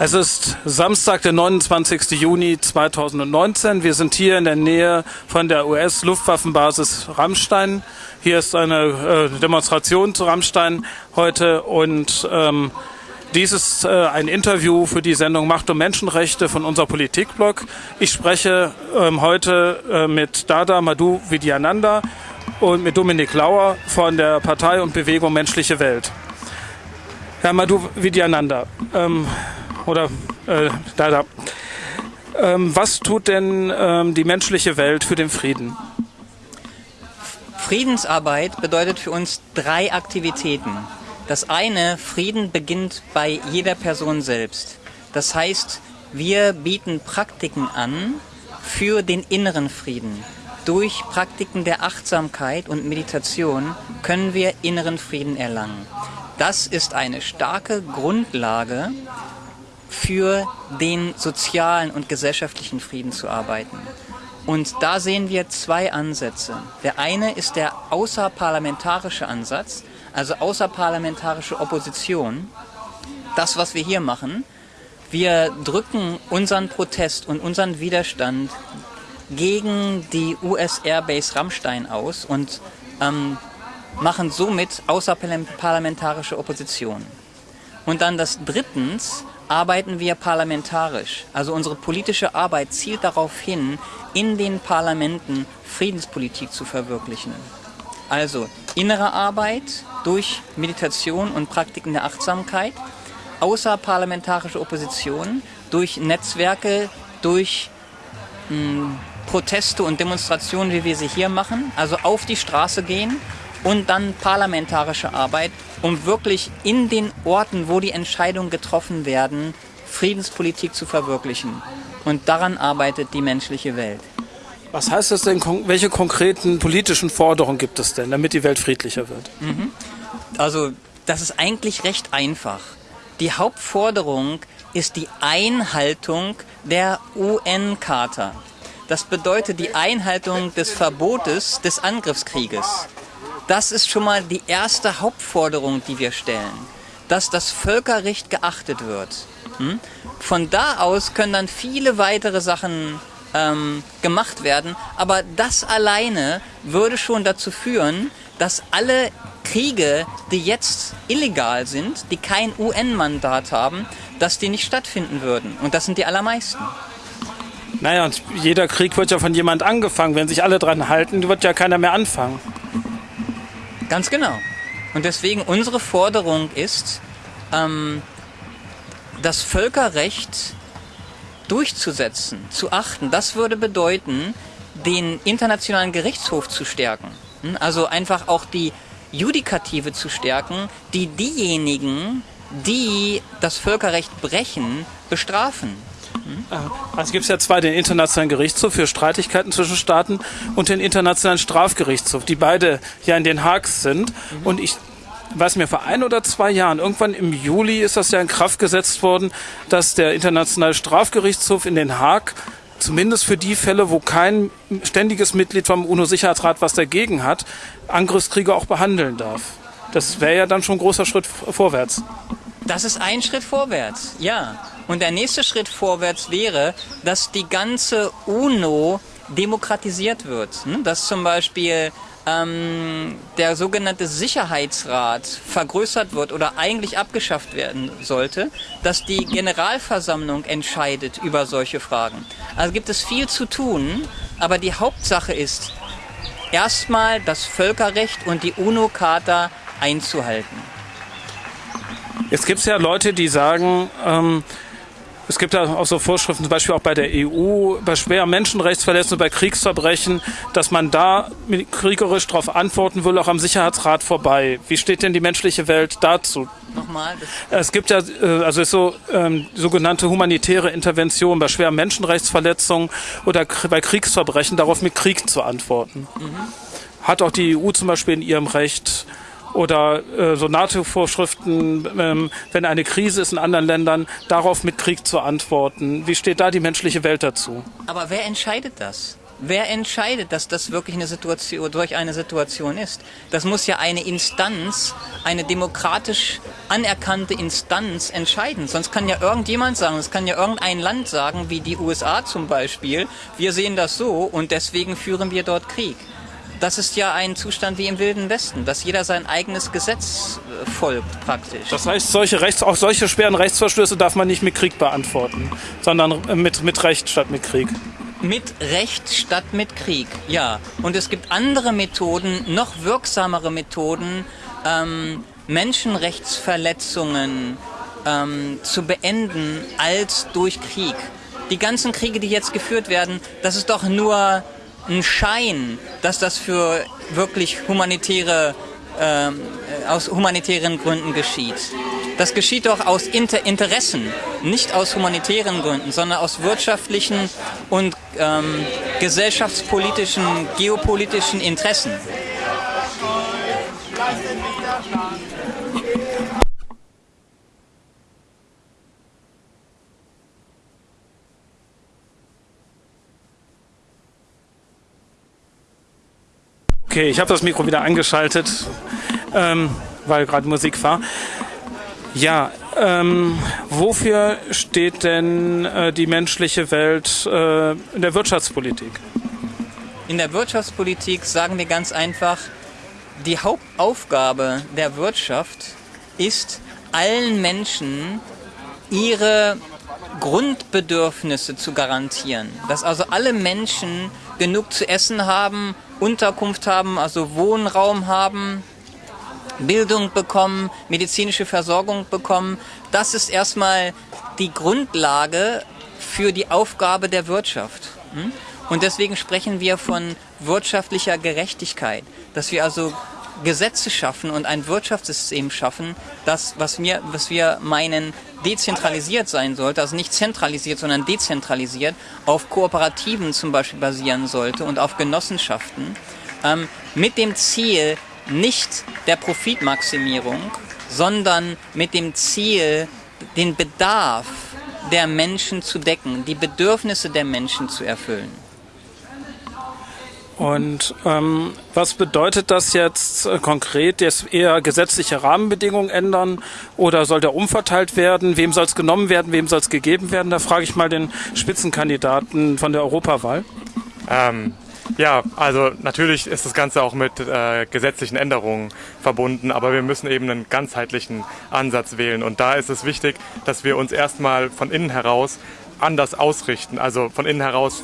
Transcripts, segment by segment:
Es ist Samstag, der 29. Juni 2019. Wir sind hier in der Nähe von der US-Luftwaffenbasis Rammstein. Hier ist eine äh, Demonstration zu Rammstein heute und ähm, dies ist äh, ein Interview für die Sendung Macht und Menschenrechte von unser Politikblog. Ich spreche ähm, heute äh, mit Dada Madhu Vidyananda und mit Dominik Lauer von der Partei und Bewegung Menschliche Welt. Herr Madhu Vidyananda, ähm, oder äh, Dada, ähm, was tut denn ähm, die menschliche Welt für den Frieden? Friedensarbeit bedeutet für uns drei Aktivitäten. Das eine, Frieden beginnt bei jeder Person selbst. Das heißt, wir bieten Praktiken an für den inneren Frieden. Durch Praktiken der Achtsamkeit und Meditation können wir inneren Frieden erlangen. Das ist eine starke Grundlage für den sozialen und gesellschaftlichen Frieden zu arbeiten. Und da sehen wir zwei Ansätze. Der eine ist der außerparlamentarische Ansatz, also außerparlamentarische Opposition. Das, was wir hier machen, wir drücken unseren Protest und unseren Widerstand gegen die US Airbase Rammstein aus und ähm, machen somit außerparlamentarische Opposition. Und dann das drittens arbeiten wir parlamentarisch. Also unsere politische Arbeit zielt darauf hin, in den Parlamenten Friedenspolitik zu verwirklichen. Also innere Arbeit durch Meditation und Praktiken der Achtsamkeit, außerparlamentarische Opposition durch Netzwerke, durch mh, hm, Proteste und Demonstrationen, wie wir sie hier machen, also auf die Straße gehen und dann parlamentarische Arbeit, um wirklich in den Orten, wo die Entscheidungen getroffen werden, Friedenspolitik zu verwirklichen. Und daran arbeitet die menschliche Welt. Was heißt das denn? Welche konkreten politischen Forderungen gibt es denn, damit die Welt friedlicher wird? Mhm. Also, das ist eigentlich recht einfach. Die Hauptforderung ist die Einhaltung der UN-Charta. Das bedeutet die Einhaltung des Verbotes des Angriffskrieges. Das ist schon mal die erste Hauptforderung, die wir stellen, dass das Völkerrecht geachtet wird. Hm? Von da aus können dann viele weitere Sachen ähm, gemacht werden, aber das alleine würde schon dazu führen, dass alle Kriege, die jetzt illegal sind, die kein UN-Mandat haben, dass die nicht stattfinden würden. Und das sind die allermeisten. Naja, und jeder Krieg wird ja von jemand angefangen. Wenn sich alle dran halten, wird ja keiner mehr anfangen. Ganz genau. Und deswegen unsere Forderung ist, ähm, das Völkerrecht durchzusetzen, zu achten. Das würde bedeuten, den internationalen Gerichtshof zu stärken. Hm? Also einfach auch die Judikative zu stärken, die diejenigen, die das Völkerrecht brechen, bestrafen. Also gibt es ja zwei, den Internationalen Gerichtshof für Streitigkeiten zwischen Staaten und den Internationalen Strafgerichtshof, die beide ja in Den Haag sind. Mhm. Und ich weiß mir vor ein oder zwei Jahren, irgendwann im Juli ist das ja in Kraft gesetzt worden, dass der Internationale Strafgerichtshof in Den Haag zumindest für die Fälle, wo kein ständiges Mitglied vom UNO-Sicherheitsrat was dagegen hat, Angriffskriege auch behandeln darf. Das wäre ja dann schon ein großer Schritt vorwärts. Das ist ein Schritt vorwärts, ja. Und der nächste Schritt vorwärts wäre, dass die ganze UNO demokratisiert wird. Ne? Dass zum Beispiel ähm, der sogenannte Sicherheitsrat vergrößert wird oder eigentlich abgeschafft werden sollte, dass die Generalversammlung entscheidet über solche Fragen. Also gibt es viel zu tun, aber die Hauptsache ist, erstmal das Völkerrecht und die UNO-Charta einzuhalten. Jetzt gibt es ja Leute, die sagen, ähm, es gibt ja auch so Vorschriften, zum Beispiel auch bei der EU, bei schweren Menschenrechtsverletzungen, bei Kriegsverbrechen, dass man da kriegerisch darauf antworten will, auch am Sicherheitsrat vorbei. Wie steht denn die menschliche Welt dazu? Nochmal? Es gibt ja, äh, also so ähm, sogenannte humanitäre Intervention bei schweren Menschenrechtsverletzungen oder bei Kriegsverbrechen, darauf mit Krieg zu antworten. Mhm. Hat auch die EU zum Beispiel in ihrem Recht oder äh, so NATO-Vorschriften, ähm, wenn eine Krise ist in anderen Ländern, darauf mit Krieg zu antworten. Wie steht da die menschliche Welt dazu? Aber wer entscheidet das? Wer entscheidet, dass das wirklich eine Situation, durch eine Situation ist? Das muss ja eine Instanz, eine demokratisch anerkannte Instanz entscheiden. Sonst kann ja irgendjemand sagen, es kann ja irgendein Land sagen, wie die USA zum Beispiel, wir sehen das so und deswegen führen wir dort Krieg. Das ist ja ein Zustand wie im Wilden Westen, dass jeder sein eigenes Gesetz äh, folgt praktisch. Das heißt, solche Rechts, auch solche schweren Rechtsverstöße darf man nicht mit Krieg beantworten, sondern äh, mit, mit Recht statt mit Krieg. Mit Recht statt mit Krieg, ja. Und es gibt andere Methoden, noch wirksamere Methoden, ähm, Menschenrechtsverletzungen ähm, zu beenden als durch Krieg. Die ganzen Kriege, die jetzt geführt werden, das ist doch nur ein Schein, dass das für wirklich humanitäre, äh, aus humanitären Gründen geschieht. Das geschieht doch aus Inter Interessen, nicht aus humanitären Gründen, sondern aus wirtschaftlichen und ähm, gesellschaftspolitischen, geopolitischen Interessen. Okay, ich habe das Mikro wieder eingeschaltet, ähm, weil gerade Musik war. Ja, ähm, wofür steht denn äh, die menschliche Welt äh, in der Wirtschaftspolitik? In der Wirtschaftspolitik sagen wir ganz einfach, die Hauptaufgabe der Wirtschaft ist, allen Menschen ihre Grundbedürfnisse zu garantieren. Dass also alle Menschen genug zu essen haben, Unterkunft haben, also Wohnraum haben, Bildung bekommen, medizinische Versorgung bekommen. Das ist erstmal die Grundlage für die Aufgabe der Wirtschaft. Hm? Und deswegen sprechen wir von wirtschaftlicher Gerechtigkeit, dass wir also Gesetze schaffen und ein Wirtschaftssystem schaffen, das, was wir, was wir meinen, dezentralisiert sein sollte, also nicht zentralisiert, sondern dezentralisiert, auf Kooperativen zum Beispiel basieren sollte und auf Genossenschaften, ähm, mit dem Ziel nicht der Profitmaximierung, sondern mit dem Ziel, den Bedarf der Menschen zu decken, die Bedürfnisse der Menschen zu erfüllen. Und ähm, was bedeutet das jetzt äh, konkret? Jetzt eher gesetzliche Rahmenbedingungen ändern oder soll der umverteilt werden? Wem soll es genommen werden? Wem soll es gegeben werden? Da frage ich mal den Spitzenkandidaten von der Europawahl. Ähm, ja, also natürlich ist das Ganze auch mit äh, gesetzlichen Änderungen verbunden, aber wir müssen eben einen ganzheitlichen Ansatz wählen. Und da ist es wichtig, dass wir uns erstmal von innen heraus anders ausrichten. Also von innen heraus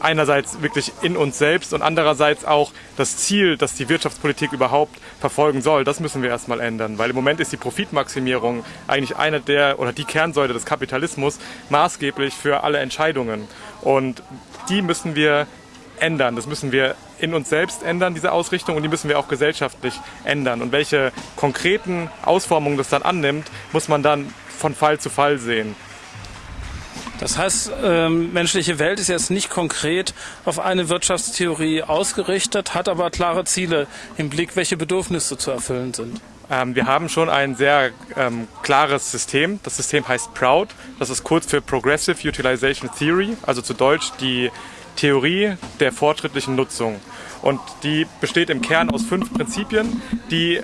einerseits wirklich in uns selbst und andererseits auch das Ziel, das die Wirtschaftspolitik überhaupt verfolgen soll, das müssen wir erstmal ändern. Weil im Moment ist die Profitmaximierung eigentlich eine der oder die Kernsäule des Kapitalismus maßgeblich für alle Entscheidungen. Und die müssen wir ändern. Das müssen wir in uns selbst ändern, diese Ausrichtung, und die müssen wir auch gesellschaftlich ändern. Und welche konkreten Ausformungen das dann annimmt, muss man dann von Fall zu Fall sehen. Das heißt, ähm, menschliche Welt ist jetzt nicht konkret auf eine Wirtschaftstheorie ausgerichtet, hat aber klare Ziele im Blick, welche Bedürfnisse zu erfüllen sind. Ähm, wir haben schon ein sehr ähm, klares System. Das System heißt PROUD. Das ist kurz für Progressive Utilization Theory, also zu Deutsch die Theorie der fortschrittlichen Nutzung. Und die besteht im Kern aus fünf Prinzipien, die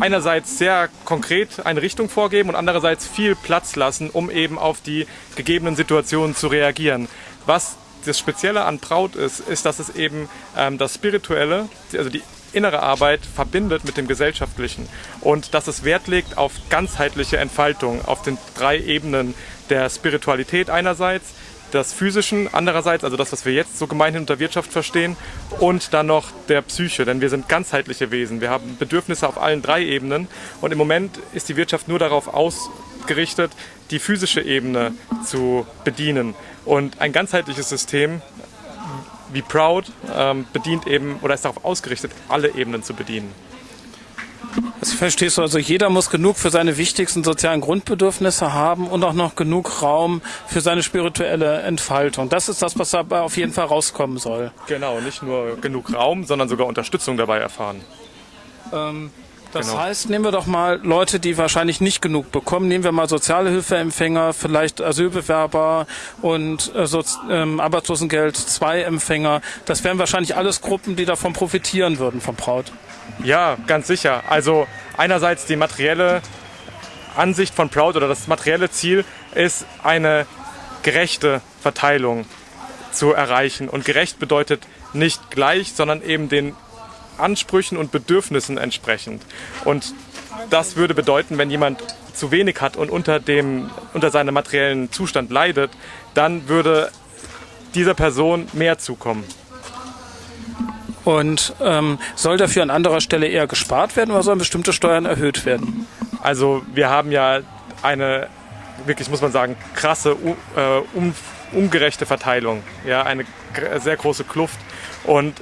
einerseits sehr konkret eine Richtung vorgeben und andererseits viel Platz lassen, um eben auf die gegebenen Situationen zu reagieren. Was das Spezielle an Braut ist, ist, dass es eben ähm, das Spirituelle, also die innere Arbeit verbindet mit dem Gesellschaftlichen und dass es Wert legt auf ganzheitliche Entfaltung auf den drei Ebenen der Spiritualität einerseits, des Physischen andererseits, also das, was wir jetzt so gemeinhin unter Wirtschaft verstehen, und dann noch der Psyche, denn wir sind ganzheitliche Wesen. Wir haben Bedürfnisse auf allen drei Ebenen und im Moment ist die Wirtschaft nur darauf ausgerichtet, die physische Ebene zu bedienen. Und ein ganzheitliches System wie Proud ähm, bedient eben oder ist darauf ausgerichtet, alle Ebenen zu bedienen. Das verstehst du also, jeder muss genug für seine wichtigsten sozialen Grundbedürfnisse haben und auch noch genug Raum für seine spirituelle Entfaltung. Das ist das, was dabei auf jeden Fall rauskommen soll. Genau, nicht nur genug Raum, sondern sogar Unterstützung dabei erfahren. Ähm, Das genau. heißt, nehmen wir doch mal Leute, die wahrscheinlich nicht genug bekommen. Nehmen wir mal Sozialhilfeempfänger, vielleicht Asylbewerber und äh, so, ähm, Arbeitslosengeld 2 Empfänger. Das wären wahrscheinlich alles Gruppen, die davon profitieren würden vom Braut. Ja, ganz sicher. Also einerseits die materielle Ansicht von Proud oder das materielle Ziel ist eine gerechte Verteilung zu erreichen. Und gerecht bedeutet nicht gleich, sondern eben den Ansprüchen und Bedürfnissen entsprechend. Und das würde bedeuten, wenn jemand zu wenig hat und unter, dem, unter seinem materiellen Zustand leidet, dann würde dieser Person mehr zukommen. Und ähm, soll dafür an anderer Stelle eher gespart werden oder sollen bestimmte Steuern erhöht werden? Also wir haben ja eine, wirklich muss man sagen, krasse, äh, um, ungerechte Verteilung, ja, eine sehr große Kluft. Und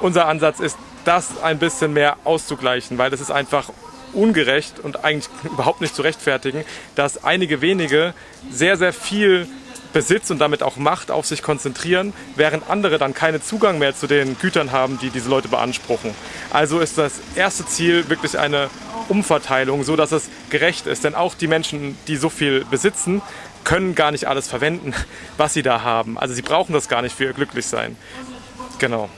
unser Ansatz ist, das ein bisschen mehr auszugleichen, weil es ist einfach ungerecht und eigentlich überhaupt nicht zu rechtfertigen, dass einige wenige sehr, sehr viel Besitz und damit auch Macht auf sich konzentrieren, während andere dann keinen Zugang mehr zu den Gütern haben, die diese Leute beanspruchen. Also ist das erste Ziel wirklich eine Umverteilung, so dass es gerecht ist. Denn auch die Menschen, die so viel besitzen, können gar nicht alles verwenden, was sie da haben. Also sie brauchen das gar nicht für ihr Glücklichsein. Genau.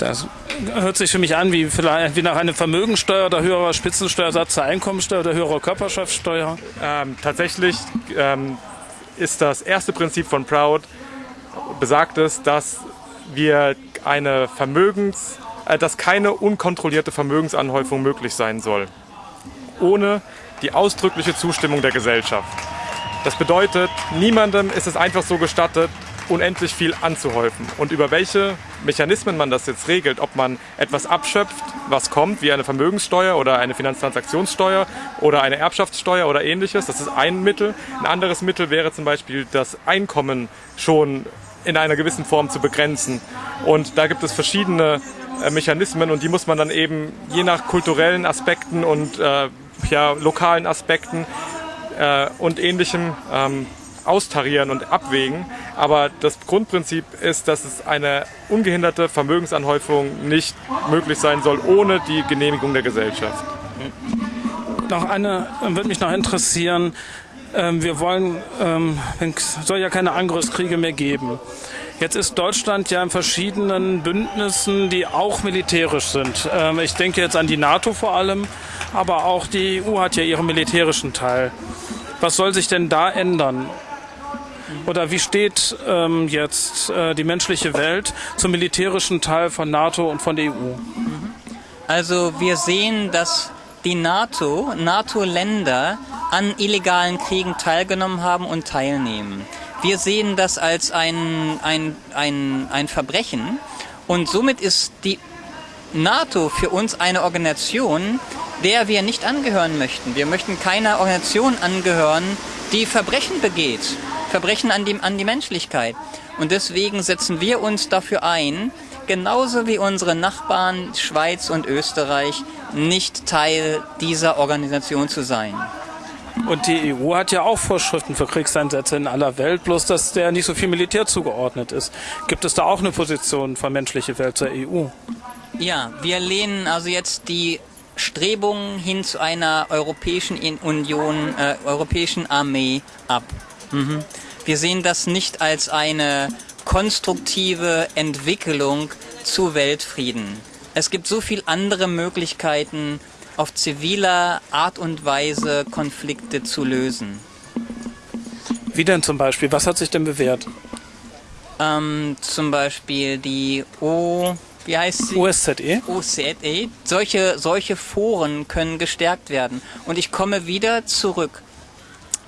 Das hört sich für mich an wie wie nach einer Vermögensteuer oder höherer Spitzensteuersatz zur Einkommensteuer oder höherer Körperschaftssteuer. Ähm, tatsächlich ähm, ist das erste Prinzip von Proud besagt es, dass wir eine Vermögens, äh, dass keine unkontrollierte Vermögensanhäufung möglich sein soll, ohne die ausdrückliche Zustimmung der Gesellschaft. Das bedeutet, niemandem ist es einfach so gestattet, unendlich viel anzuhäufen. Und über welche Mechanismen man das jetzt regelt, ob man etwas abschöpft, was kommt, wie eine Vermögenssteuer oder eine Finanztransaktionssteuer oder eine Erbschaftssteuer oder ähnliches, das ist ein Mittel. Ein anderes Mittel wäre zum Beispiel das Einkommen schon in einer gewissen Form zu begrenzen. Und da gibt es verschiedene äh, Mechanismen und die muss man dann eben je nach kulturellen Aspekten und äh, ja, lokalen Aspekten äh, und ähnlichem ähm, austarieren und abwägen. Aber das Grundprinzip ist, dass es eine ungehinderte Vermögensanhäufung nicht möglich sein soll, ohne die Genehmigung der Gesellschaft. Noch eine würde mich noch interessieren. Ähm, wir wollen, ähm, es soll ja keine Angriffskriege mehr geben. Jetzt ist Deutschland ja in verschiedenen Bündnissen, die auch militärisch sind. Ähm, ich denke jetzt an die NATO vor allem, aber auch die EU hat ja ihren militärischen Teil. Was soll sich denn da ändern? Oder wie steht ähm, jetzt äh, die menschliche Welt zum militärischen Teil von NATO und von der EU? Also wir sehen, dass die NATO, NATO-Länder an illegalen Kriegen teilgenommen haben und teilnehmen. Wir sehen das als ein, ein, ein, ein Verbrechen und somit ist die NATO für uns eine Organisation, der wir nicht angehören möchten. Wir möchten keiner Organisation angehören, die Verbrechen begeht. Verbrechen an die, an die Menschlichkeit. Und deswegen setzen wir uns dafür ein, genauso wie unsere Nachbarn Schweiz und Österreich, nicht Teil dieser Organisation zu sein. Und die EU hat ja auch Vorschriften für Kriegseinsätze in aller Welt, bloß dass der nicht so viel Militär zugeordnet ist. Gibt es da auch eine Position von menschliche Welt zur EU? Ja, wir lehnen also jetzt die Strebungen hin zu einer Europäischen Union, äh, Europäischen Armee ab. Mhm. Wir sehen das nicht als eine konstruktive Entwicklung zu Weltfrieden. Es gibt so viele andere Möglichkeiten, auf ziviler Art und Weise Konflikte zu lösen. Wie denn zum Beispiel? Was hat sich denn bewährt? Ähm, zum Beispiel die O, wie heißt sie? OSZE. OSZE. Solche, solche Foren können gestärkt werden. Und ich komme wieder zurück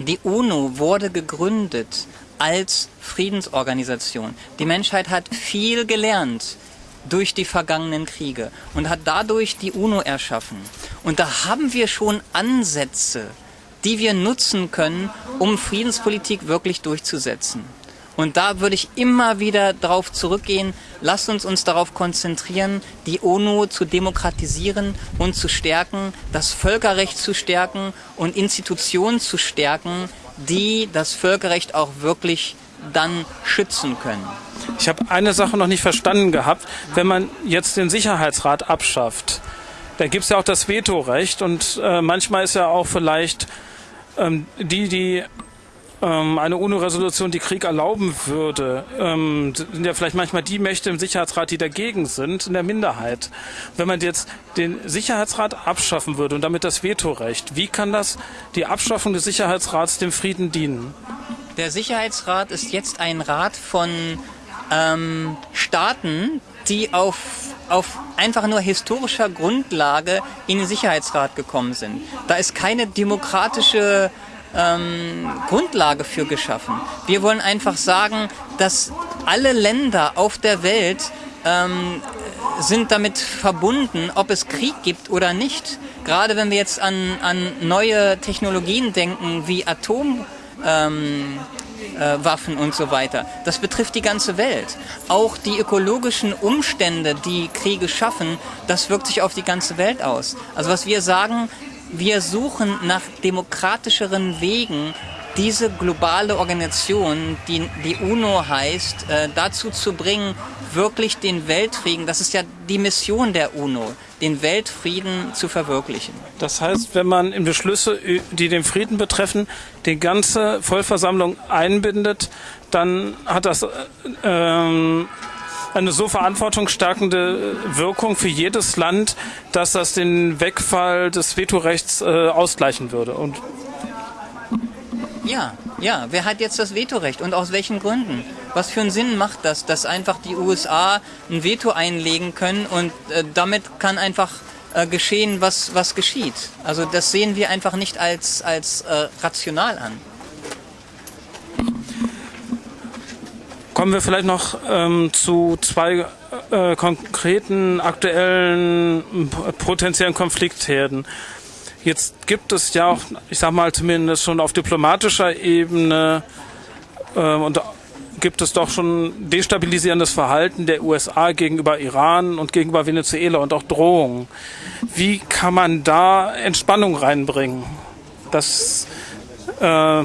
die UNO wurde gegründet als Friedensorganisation. Die Menschheit hat viel gelernt durch die vergangenen Kriege und hat dadurch die UNO erschaffen. Und da haben wir schon Ansätze, die wir nutzen können, um Friedenspolitik wirklich durchzusetzen. Und da würde ich immer wieder darauf zurückgehen, lasst uns uns darauf konzentrieren, die UNO zu demokratisieren und zu stärken, das Völkerrecht zu stärken und Institutionen zu stärken, die das Völkerrecht auch wirklich dann schützen können. Ich habe eine Sache noch nicht verstanden gehabt. Wenn man jetzt den Sicherheitsrat abschafft, da gibt es ja auch das Vetorecht und äh, manchmal ist ja auch vielleicht ähm, die, die ähm, eine UNO-Resolution, die Krieg erlauben würde, ähm, sind ja vielleicht manchmal die Mächte im Sicherheitsrat, die dagegen sind, in der Minderheit. Wenn man jetzt den Sicherheitsrat abschaffen würde und damit das Vetorecht, wie kann das die Abschaffung des Sicherheitsrats dem Frieden dienen? Der Sicherheitsrat ist jetzt ein Rat von ähm, Staaten, die auf, auf einfach nur historischer Grundlage in den Sicherheitsrat gekommen sind. Da ist keine demokratische ähm, Grundlage für geschaffen. Wir wollen einfach sagen, dass alle Länder auf der Welt ähm, sind damit verbunden, ob es Krieg gibt oder nicht. Gerade wenn wir jetzt an, an neue Technologien denken, wie Atom. Ähm, äh, und so weiter. Das betrifft die ganze Welt. Auch die ökologischen Umstände, die Kriege schaffen, das wirkt sich auf die ganze Welt aus. Also was wir sagen, wir suchen nach demokratischeren Wegen, diese globale Organisation, die die UNO heißt, äh, dazu zu bringen, wirklich den Weltfrieden, das ist ja die Mission der UNO, den Weltfrieden zu verwirklichen. Das heißt, wenn man in Beschlüsse, die den Frieden betreffen, die ganze Vollversammlung einbindet, dann hat das ähm, eine so verantwortungsstärkende Wirkung für jedes Land, dass das den Wegfall des Vetorechts äh, ausgleichen würde. Und ja, ja, wer hat jetzt das Vetorecht und aus welchen Gründen? Was für einen Sinn macht das, dass einfach die USA ein Veto einlegen können und äh, damit kann einfach äh, geschehen, was, was geschieht? Also das sehen wir einfach nicht als, als äh, rational an. Kommen wir vielleicht noch ähm, zu zwei äh, konkreten, aktuellen, potenziellen Konfliktherden. Jetzt gibt es ja auch, ich sag mal zumindest schon auf diplomatischer Ebene äh, und gibt es doch schon destabilisierendes Verhalten der USA gegenüber Iran und gegenüber Venezuela und auch Drohungen. Wie kann man da Entspannung reinbringen? Dass äh,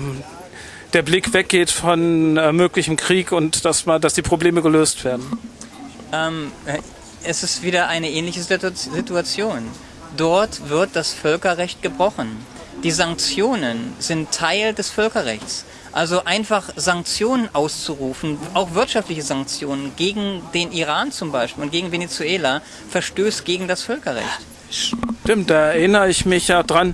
der Blick weggeht von äh, möglichem Krieg und dass, man, dass die Probleme gelöst werden? Ähm, äh, es ist wieder eine ähnliche Situation. Dort wird das Völkerrecht gebrochen. Die Sanktionen sind Teil des Völkerrechts. Also einfach Sanktionen auszurufen, auch wirtschaftliche Sanktionen gegen den Iran zum Beispiel und gegen Venezuela, verstößt gegen das Völkerrecht. Stimmt, da erinnere ich mich ja dran,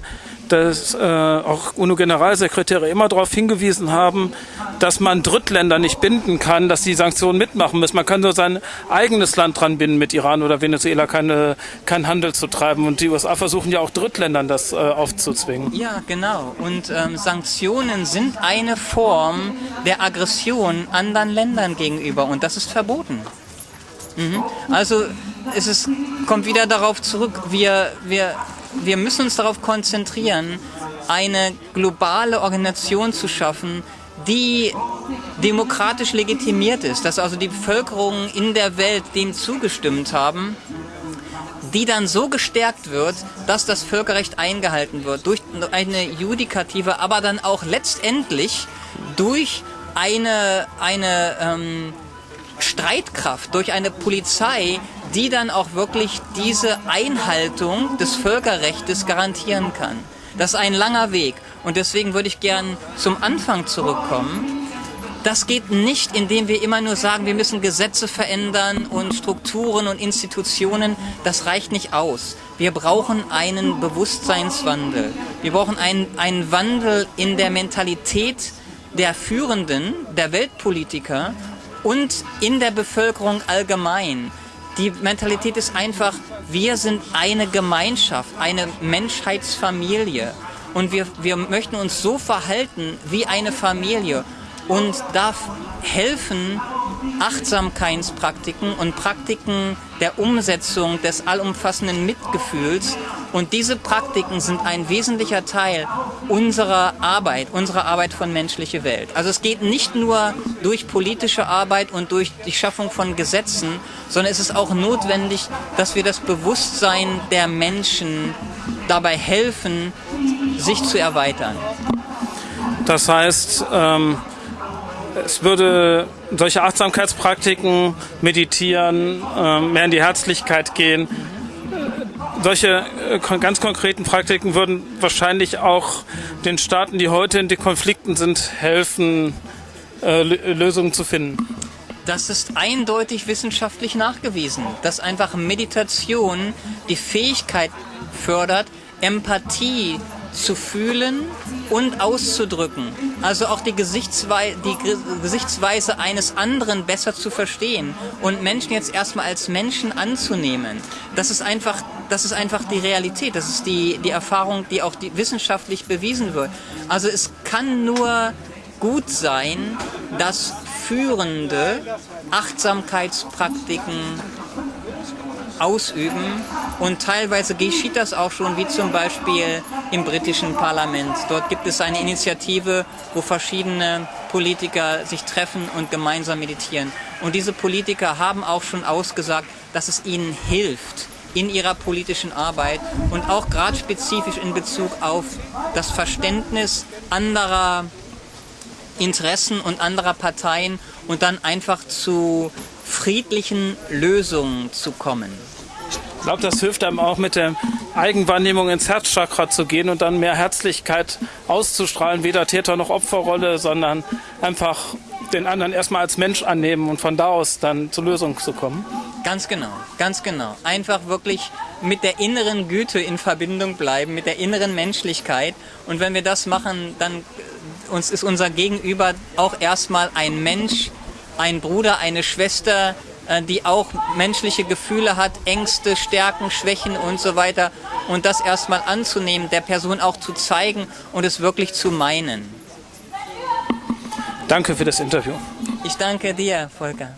dass äh, auch UNO-Generalsekretäre immer darauf hingewiesen haben, dass man Drittländer nicht binden kann, dass die Sanktionen mitmachen müssen. Man kann nur sein eigenes Land dran binden, mit Iran oder Venezuela keine, keinen Handel zu treiben. Und die USA versuchen ja auch Drittländern das äh, aufzuzwingen. Ja, genau. Und ähm, Sanktionen sind eine Form der Aggression anderen Ländern gegenüber und das ist verboten. Mhm. Also es ist, kommt wieder darauf zurück, wir, wir wir müssen uns darauf konzentrieren, eine globale Organisation zu schaffen, die demokratisch legitimiert ist, dass also die Bevölkerung in der Welt dem zugestimmt haben, die dann so gestärkt wird, dass das Völkerrecht eingehalten wird, durch eine Judikative, aber dann auch letztendlich durch eine, eine ähm, Streitkraft, durch eine Polizei, die dann auch wirklich diese Einhaltung des Völkerrechts garantieren kann. Das ist ein langer Weg und deswegen würde ich gern zum Anfang zurückkommen. Das geht nicht, indem wir immer nur sagen, wir müssen Gesetze verändern und Strukturen und Institutionen. Das reicht nicht aus. Wir brauchen einen Bewusstseinswandel. Wir brauchen einen, einen Wandel in der Mentalität der Führenden, der Weltpolitiker und in der Bevölkerung allgemein. Die Mentalität ist einfach, wir sind eine Gemeinschaft, eine Menschheitsfamilie. Und wir, wir möchten uns so verhalten wie eine Familie und darf helfen, Achtsamkeitspraktiken und Praktiken der Umsetzung des allumfassenden Mitgefühls. Und diese Praktiken sind ein wesentlicher Teil unserer Arbeit, unserer Arbeit von menschliche Welt. Also es geht nicht nur durch politische Arbeit und durch die Schaffung von Gesetzen, sondern es ist auch notwendig, dass wir das Bewusstsein der Menschen dabei helfen, sich zu erweitern. Das heißt, ähm es würde solche Achtsamkeitspraktiken, meditieren, äh, mehr in die Herzlichkeit gehen, solche äh, ganz konkreten Praktiken würden wahrscheinlich auch den Staaten, die heute in den Konflikten sind, helfen, äh, Lösungen zu finden. Das ist eindeutig wissenschaftlich nachgewiesen, dass einfach Meditation die Fähigkeit fördert, Empathie zu fühlen und auszudrücken. Also auch die, Gesichtswei die Gesichtsweise eines anderen besser zu verstehen und Menschen jetzt erstmal als Menschen anzunehmen. Das ist einfach, das ist einfach die Realität. Das ist die, die Erfahrung, die auch die wissenschaftlich bewiesen wird. Also es kann nur gut sein, dass Führende Achtsamkeitspraktiken ausüben. Und teilweise geschieht das auch schon, wie zum Beispiel im britischen Parlament. Dort gibt es eine Initiative, wo verschiedene Politiker sich treffen und gemeinsam meditieren. Und diese Politiker haben auch schon ausgesagt, dass es ihnen hilft in ihrer politischen Arbeit und auch gerade spezifisch in Bezug auf das Verständnis anderer Interessen und anderer Parteien und dann einfach zu friedlichen Lösungen zu kommen. Ich glaube, das hilft einem auch mit der Eigenwahrnehmung ins Herzchakra zu gehen und dann mehr Herzlichkeit auszustrahlen, weder Täter noch Opferrolle, sondern einfach den anderen erstmal als Mensch annehmen und von da aus dann zur Lösung zu kommen. Ganz genau, ganz genau. Einfach wirklich mit der inneren Güte in Verbindung bleiben, mit der inneren Menschlichkeit. Und wenn wir das machen, dann äh, uns ist unser Gegenüber auch erstmal ein Mensch, ein Bruder, eine Schwester, äh, die auch menschliche Gefühle hat, Ängste, Stärken, Schwächen und so weiter. Und das erstmal anzunehmen, der Person auch zu zeigen und es wirklich zu meinen. Danke für das Interview. Ich danke dir, Volker.